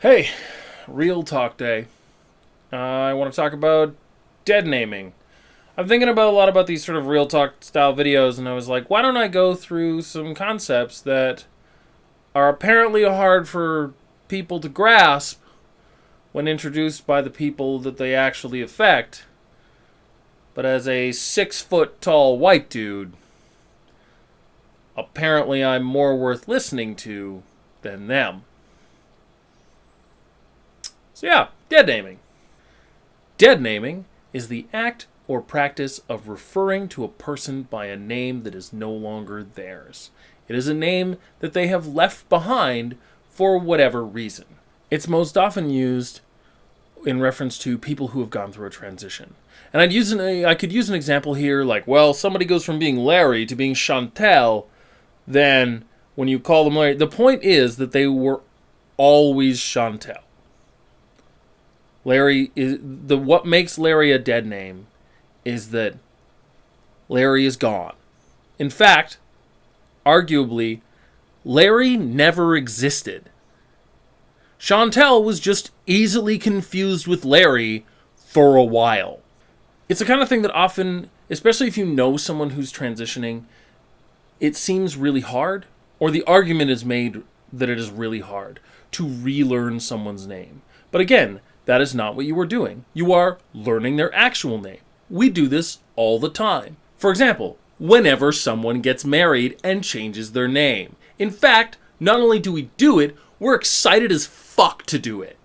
Hey, real talk day. Uh, I want to talk about dead naming. I'm thinking about a lot about these sort of real talk style videos, and I was like, why don't I go through some concepts that are apparently hard for people to grasp when introduced by the people that they actually affect. But as a six foot tall white dude, apparently I'm more worth listening to than them. So, yeah, dead naming. Dead naming is the act or practice of referring to a person by a name that is no longer theirs. It is a name that they have left behind for whatever reason. It's most often used in reference to people who have gone through a transition. And I'd use an, I could use an example here like, well, somebody goes from being Larry to being Chantel, then when you call them Larry, the point is that they were always Chantel. Larry is the what makes Larry a dead name is that Larry is gone. In fact, arguably, Larry never existed. Chantel was just easily confused with Larry for a while. It's the kind of thing that often, especially if you know someone who's transitioning, it seems really hard, or the argument is made that it is really hard to relearn someone's name. But again, that is not what you are doing. You are learning their actual name. We do this all the time. For example, whenever someone gets married and changes their name. In fact, not only do we do it, we're excited as fuck to do it.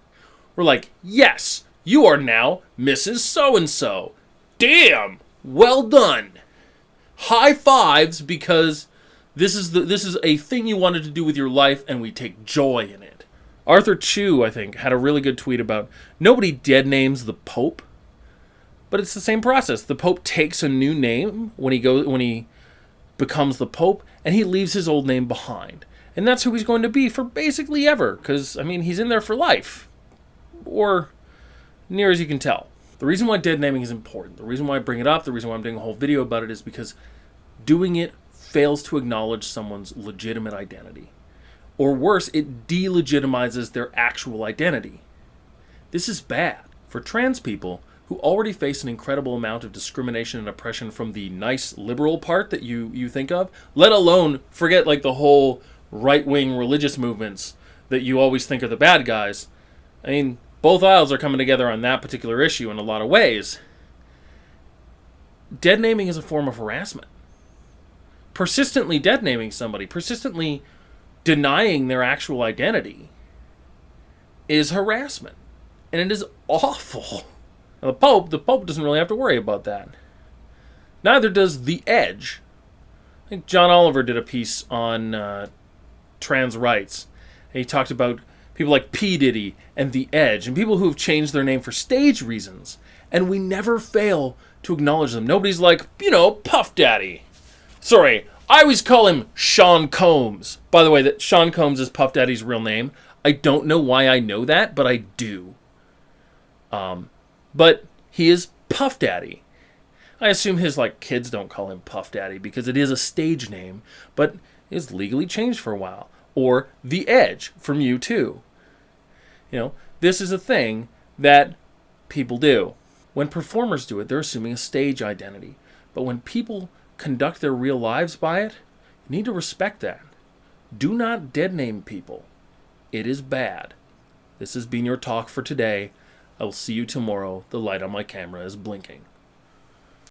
We're like, yes, you are now Mrs. So and so. Damn, well done. High fives because this is the this is a thing you wanted to do with your life and we take joy in it. Arthur Chu, I think, had a really good tweet about nobody dead names the Pope, but it's the same process. The Pope takes a new name when he goes when he becomes the Pope, and he leaves his old name behind, and that's who he's going to be for basically ever. Because I mean, he's in there for life, or near as you can tell. The reason why dead naming is important, the reason why I bring it up, the reason why I'm doing a whole video about it is because doing it fails to acknowledge someone's legitimate identity. Or worse, it delegitimizes their actual identity. This is bad for trans people who already face an incredible amount of discrimination and oppression from the nice liberal part that you, you think of, let alone forget like the whole right wing religious movements that you always think are the bad guys. I mean, both aisles are coming together on that particular issue in a lot of ways. Dead naming is a form of harassment. Persistently dead naming somebody, persistently denying their actual identity is harassment. And it is awful. Now, the Pope, the Pope doesn't really have to worry about that. Neither does The Edge. I think John Oliver did a piece on uh, trans rights. He talked about people like P. Diddy and The Edge, and people who have changed their name for stage reasons. And we never fail to acknowledge them. Nobody's like, you know, Puff Daddy. Sorry, I always call him Sean Combs. By the way, that Sean Combs is Puff Daddy's real name. I don't know why I know that, but I do. Um, but he is Puff Daddy. I assume his like kids don't call him Puff Daddy because it is a stage name, but is legally changed for a while. Or The Edge from U2. You know, this is a thing that people do. When performers do it, they're assuming a stage identity. But when people conduct their real lives by it, you need to respect that. Do not dead name people. It is bad. This has been your talk for today. I will see you tomorrow. The light on my camera is blinking.